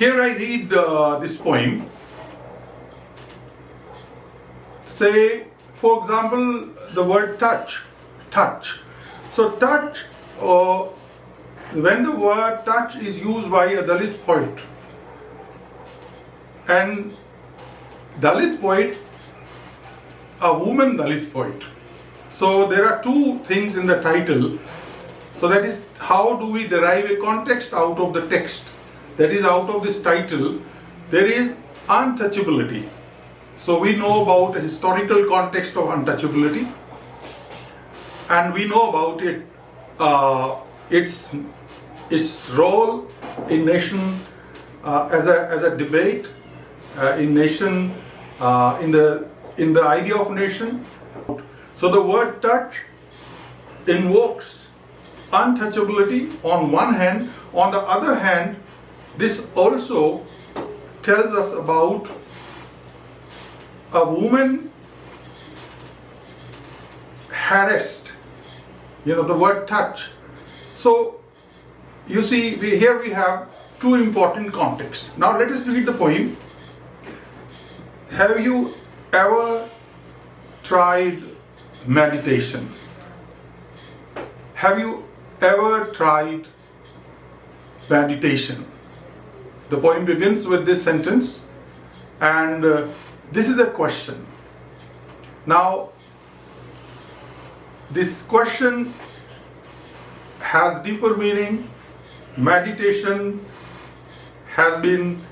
here I read uh, this poem. Say, for example, the word touch. Touch. So, touch, uh, when the word touch is used by a Dalit poet, and Dalit poet, a woman Dalit poet. So, there are two things in the title. So, that is how do we derive a context out of the text? That is, out of this title, there is untouchability. So we know about a historical context of untouchability, and we know about it, uh, its its role in nation uh, as a as a debate uh, in nation uh, in the in the idea of nation. So the word touch invokes untouchability on one hand. On the other hand, this also tells us about a woman harassed, you know, the word touch. So, you see, we, here we have two important contexts. Now, let us read the poem. Have you ever tried meditation? Have you ever tried meditation? The poem begins with this sentence, and uh, this is a question. Now, this question has deeper meaning. Meditation has been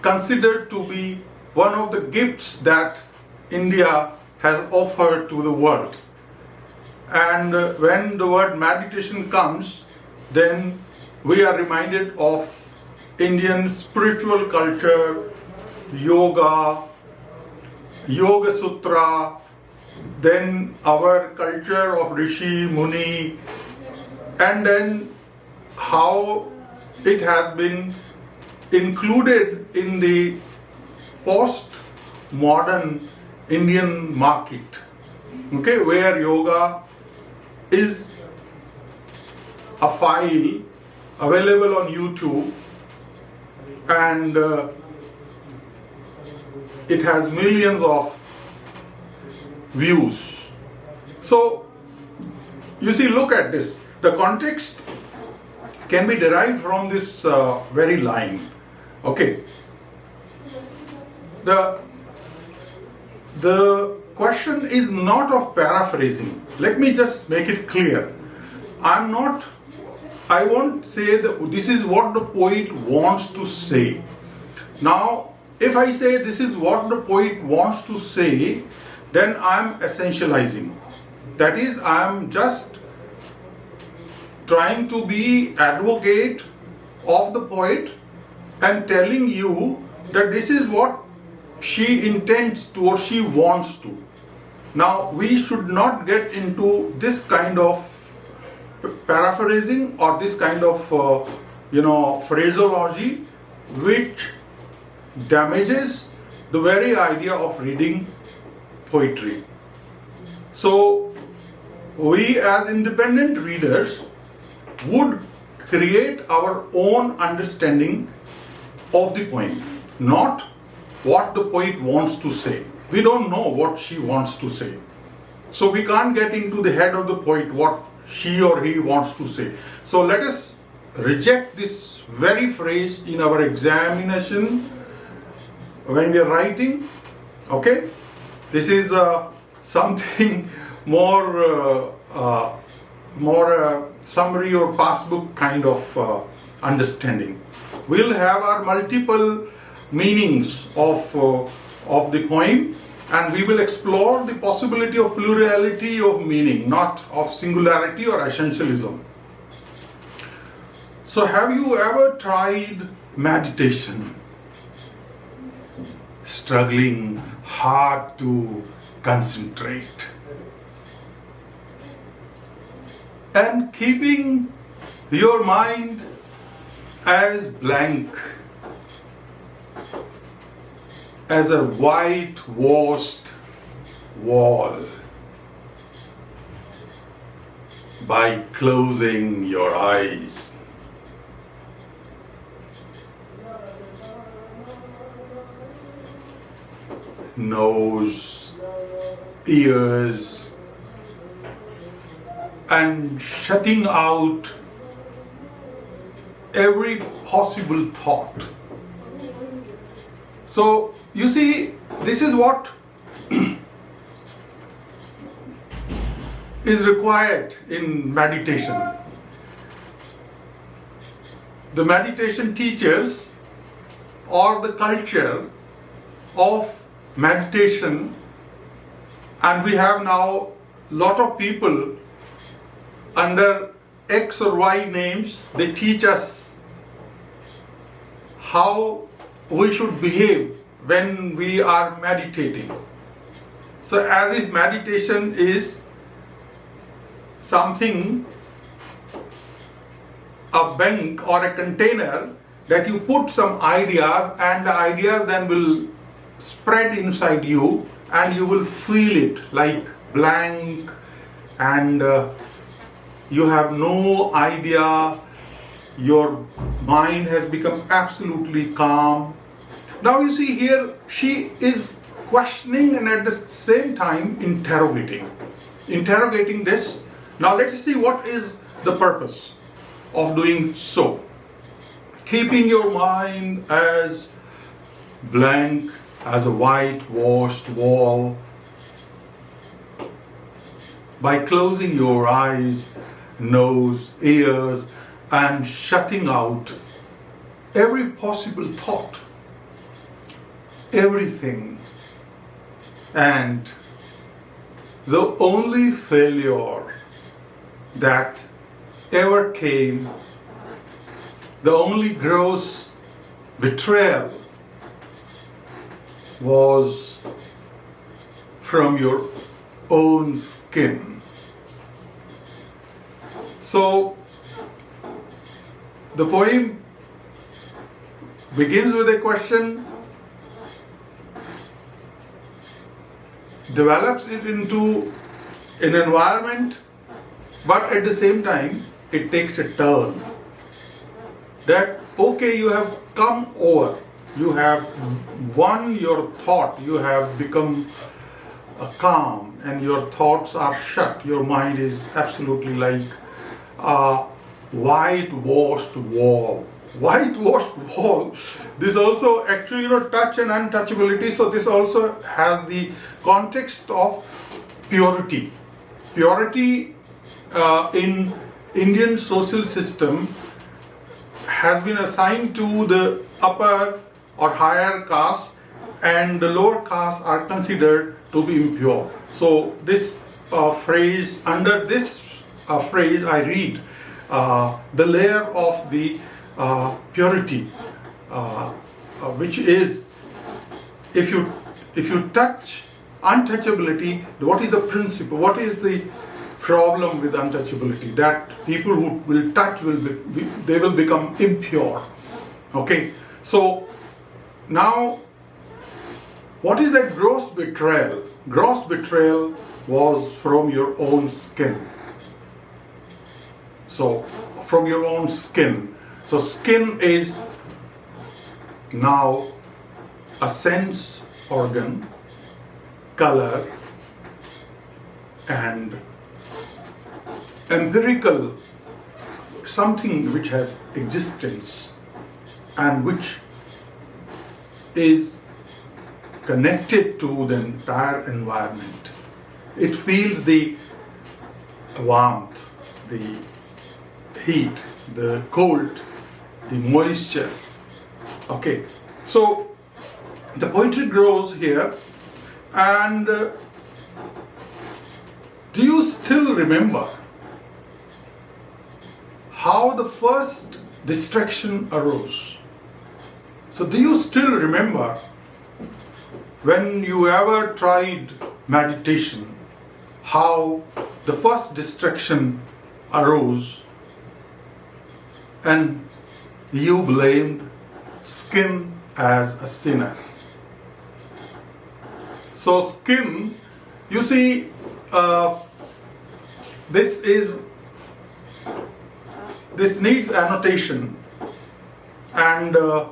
considered to be one of the gifts that India has offered to the world. And uh, when the word meditation comes, then we are reminded of Indian spiritual culture, yoga, yoga sutra, then our culture of Rishi, Muni, and then how it has been included in the post modern Indian market, okay, where yoga is a file available on YouTube and uh, it has millions of views. So, you see, look at this. The context can be derived from this uh, very line. Okay. The, the question is not of paraphrasing. Let me just make it clear. I'm not I won't say that this is what the poet wants to say. Now, if I say this is what the poet wants to say, then I'm essentializing. That is, I'm just trying to be advocate of the poet and telling you that this is what she intends to or she wants to. Now, we should not get into this kind of paraphrasing or this kind of uh, you know phraseology which damages the very idea of reading poetry. So we as independent readers would create our own understanding of the poem not what the poet wants to say. We don't know what she wants to say. So we can't get into the head of the poet what she or he wants to say. So let us reject this very phrase in our examination when we are writing. Okay, this is uh, something more uh, uh, more uh, summary or passbook kind of uh, understanding. We'll have our multiple meanings of uh, of the poem and we will explore the possibility of plurality of meaning, not of singularity or essentialism. So, have you ever tried meditation? Struggling hard to concentrate and keeping your mind as blank as a whitewashed wall by closing your eyes. Nose, ears, and shutting out every possible thought. So you see, this is what is required in meditation. The meditation teachers or the culture of meditation and we have now lot of people under X or Y names they teach us how we should behave when we are meditating. So as if meditation is something a bank or a container that you put some ideas and the ideas then will spread inside you and you will feel it like blank and uh, you have no idea your mind has become absolutely calm now you see here she is questioning and at the same time interrogating. Interrogating this. Now let's see what is the purpose of doing so. Keeping your mind as blank as a whitewashed wall. By closing your eyes, nose, ears, and shutting out every possible thought, everything. And the only failure that ever came, the only gross betrayal was from your own skin. So the poem begins with a question, develops it into an environment, but at the same time, it takes a turn. That, okay, you have come over you have won your thought, you have become uh, calm, and your thoughts are shut. Your mind is absolutely like a whitewashed wall. Whitewashed wall. This also actually, you know, touch and untouchability. So this also has the context of purity. Purity uh, in Indian social system has been assigned to the upper or higher caste and the lower castes are considered to be impure. So this uh, phrase, under this uh, phrase I read uh, the layer of the uh, purity uh, uh, which is if you if you touch untouchability what is the principle what is the problem with untouchability that people who will touch will be, they will become impure okay so now, what is that gross betrayal? Gross betrayal was from your own skin. So, from your own skin. So, skin is now a sense organ, color, and empirical something which has existence and which is connected to the entire environment. It feels the warmth, the heat, the cold, the moisture. Okay, so the poetry grows here, and uh, do you still remember how the first distraction arose? So do you still remember when you ever tried meditation, how the first distraction arose and you blamed skin as a sinner. So skin, you see, uh, this is this needs annotation and uh,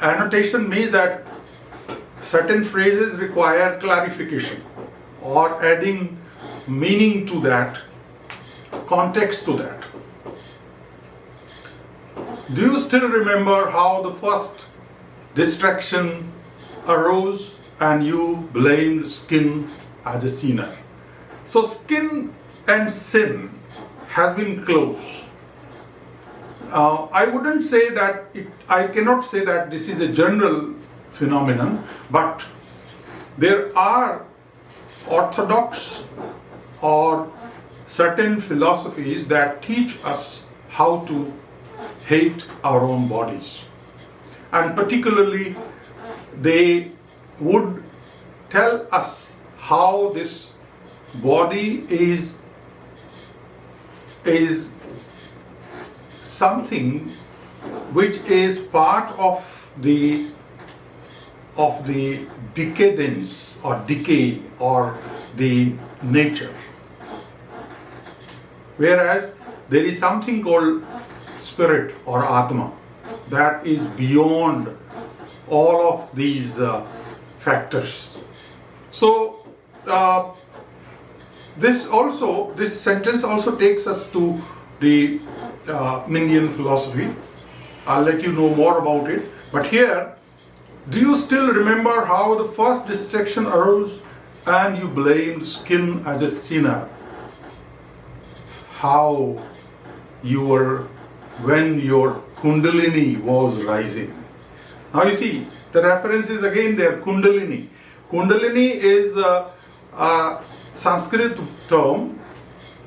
annotation means that certain phrases require clarification or adding meaning to that, context to that. Do you still remember how the first distraction arose and you blamed skin as a sinner? So, skin and sin has been close. Uh, I wouldn't say that it, I cannot say that this is a general phenomenon, but there are orthodox or certain philosophies that teach us how to hate our own bodies. And particularly, they would tell us how this body is, is something which is part of the of the decadence or decay or the nature. Whereas there is something called spirit or Atma that is beyond all of these uh, factors. So, uh, this also, this sentence also takes us to the uh, Mindian philosophy. I'll let you know more about it. But here, do you still remember how the first distraction arose and you blamed skin as a sinner? How you were when your Kundalini was rising. Now you see, the reference is again there, Kundalini. Kundalini is a, a Sanskrit term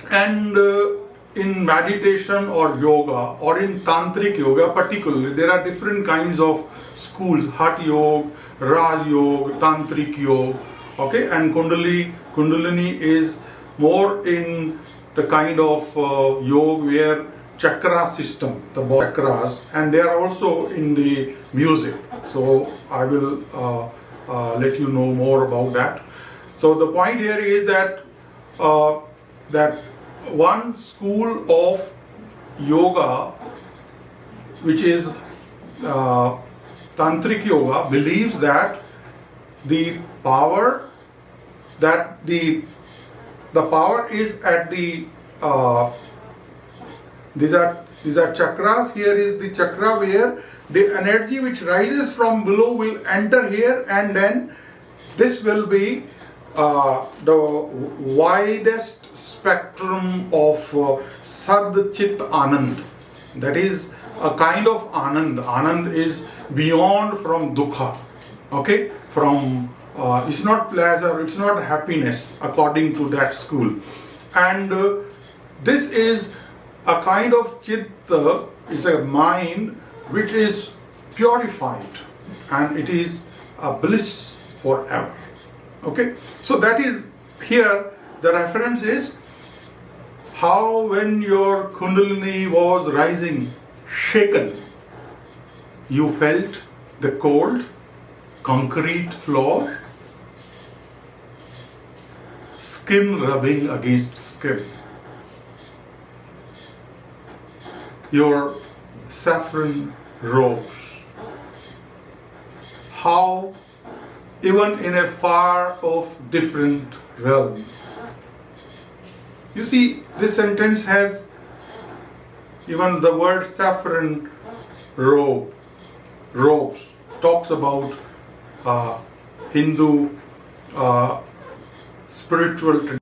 and uh, in meditation or yoga or in tantric yoga particularly there are different kinds of schools hatha yoga raj yoga tantric yoga okay and kundalini kundalini is more in the kind of uh, yoga where chakra system the chakras and they are also in the music. So i will uh, uh, let you know more about that. So the point here is that uh, that one school of yoga, which is uh, tantric yoga, believes that the power that the the power is at the uh, these are these are chakras. Here is the chakra where the energy which rises from below will enter here, and then this will be uh, the widest spectrum of uh, Sat Chit Anand. That is a kind of Anand. Anand is beyond from Dukha. Okay? From uh, it's not pleasure, it's not happiness according to that school. And uh, this is a kind of chitta, is a mind which is purified and it is a bliss forever. Okay, so that is here the reference is how when your Kundalini was rising, shaken, you felt the cold concrete floor, skin rubbing against skin. Your saffron robes. How even in a far off different realm. You see, this sentence has even the word saffron robe, robes, talks about uh, Hindu uh, spiritual tradition.